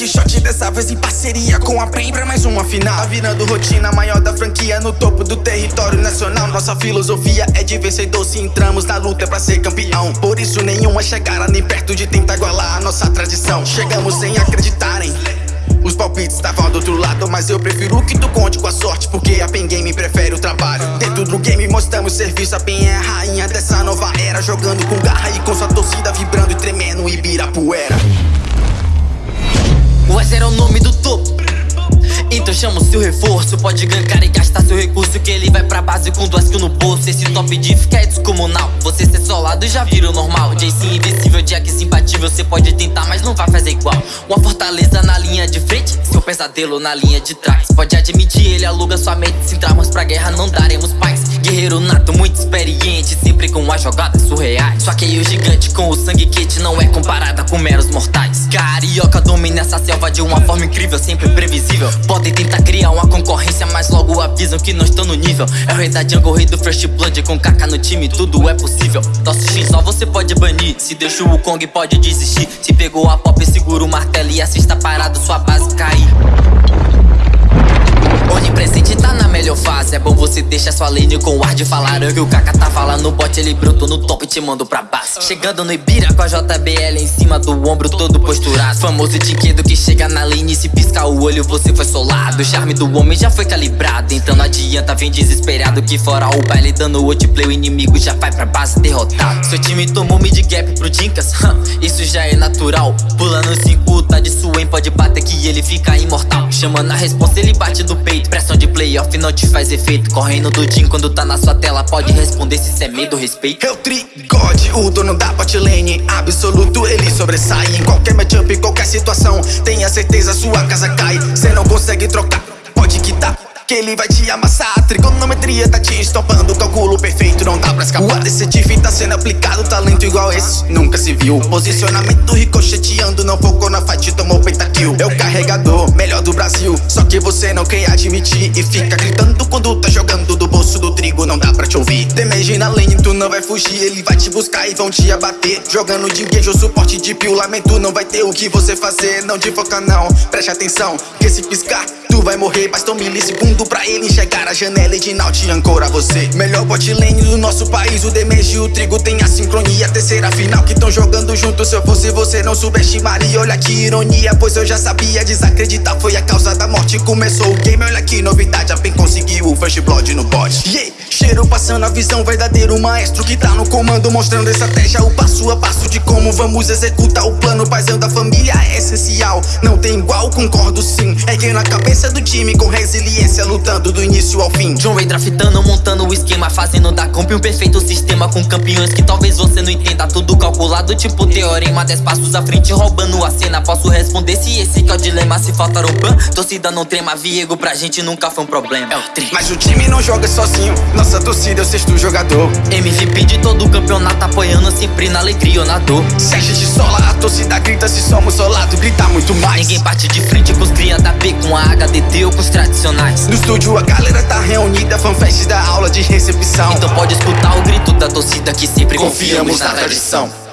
Hoje dessa vez em parceria com a PEN pra mais uma final. Tá virando rotina maior da franquia no topo do território nacional. Nossa filosofia é de vencedor se entramos na luta pra ser campeão. Por isso nenhuma chegara nem perto de tentar igualar a nossa tradição. Chegamos sem acreditarem. Os palpites estavam do outro lado, mas eu prefiro que tu conte com a sorte Porque a Pen Game prefere o trabalho. Dentro do game mostramos serviço, a Pen é a rainha dessa nova era Jogando com garra e com sua torcida vibrando e tremendo Ibirapuera então chama o seu reforço. Pode gankar e gastar seu recurso Que ele vai pra base com duas kills no bolso. Esse top de fica é descomunal. Você ser solado já vira o normal. JC invencível, Jack imbatível. Você pode tentar, mas não vai fazer igual. Uma fortaleza na linha de frente Seu pesadelo na linha de trás. Pode admitir, ele aluga sua mente. Se entrarmos pra guerra não daremos paz. Guerreiro nato, muito experiente Jogadas surreais. Só que o gigante com o sangue quente Não é comparada com meros mortais. Carioca domina essa selva de uma forma incrível Sempre previsível. Podem tentar criar uma concorrência Mas logo avisam que não estão no nível. É o rei da jungle, rei do First Blood Com caca no time, tudo é possível. Nosso X só você pode banir. Se deixa o Kong pode desistir. Se pegou a pop, segura o martelo E assista parado, sua base cair É bom você deixar sua lane com o ar de falar. Que o Kaka tava lá no bot, ele brotou no top e te mando pra base. Chegando no Ibira com a JBL em cima do ombro todo posturado. Famoso dinquedo que chega na lane e se piscar o olho você foi solado. O charme do homem já foi calibrado Então não adianta, vem desesperado Que fora o baile. Dando outplay O inimigo já vai pra base derrotado. Seu time tomou mid gap pro Dinkas Isso já é natural. Pulando 5 tá de Swain Pode bater que ele fica imortal. Chamando a resposta ele bate do peito. Pressão de playoff não te faz efeito Correndo do Jim quando tá na sua tela Pode responder se cê é medo, respeito. Eu trigode, o dono da botlane Absoluto, ele sobressai Em qualquer matchup, qualquer situação. Tenha certeza, sua casa cai Cê não consegue trocar, que ele vai te amassar. Trigonometria tá te estompando Cálculo perfeito, não dá pra escapar O ADC tá sendo aplicado Talento igual esse, nunca se viu. Posicionamento ricocheteando Não focou na fight, tomou pentakill. É o carregador, melhor do Brasil. Só que você não quer admitir E fica gritando quando tá jogando Do bolso do trigo, não dá pra te ouvir. Damage na lane, tu não vai fugir. Ele vai te buscar e vão te abater. Jogando de ou suporte de pio Lamento, não vai ter o que você fazer Não te foca não, preste atenção Que se piscar Tu vai morrer, basta um milissegundo pra ele enxergar a janela e de Naut ancora você. Melhor bot lane do nosso país, o Demeji e o Trigo tem a sincronia. Terceira final que tão jogando junto, se eu fosse você não subestimaria. Olha que ironia, pois eu já sabia Desacreditar foi a causa da morte. Começou o game, olha que novidade A PEN conseguiu o first blood no bot. Yeah. Cheiro passando a visão, verdadeiro maestro que tá no comando Mostrando estratégia, o passo a passo de como vamos executar o plano Paizão da família é essencial, não tem igual, concordo sim. É que na cabeça do time com resiliência Lutando do início ao fim. John Ray draftando, montando o esquema Fazendo da comp um perfeito sistema Com campeões que talvez você não entenda. Tudo calculado tipo teorema Dez passos à frente roubando a cena. Posso responder se esse que é o dilema Se faltar o ban, torcida não trema Viego pra gente nunca foi um problema. É o tri. Mas o time não joga sozinho Nossa torcida é o sexto jogador. MVP de todo o campeonato Apoiando sempre na alegria ou na dor Se a gente sola, a torcida grita Se somos solados, grita muito mais. Ninguém bate de frente com os cria da P Com a HDT ou com os tradicionais. No estúdio a galera tá reunida Fanfest da aula de recepção. Então pode escutar o grito da torcida Que sempre confiamos, confiamos na tradição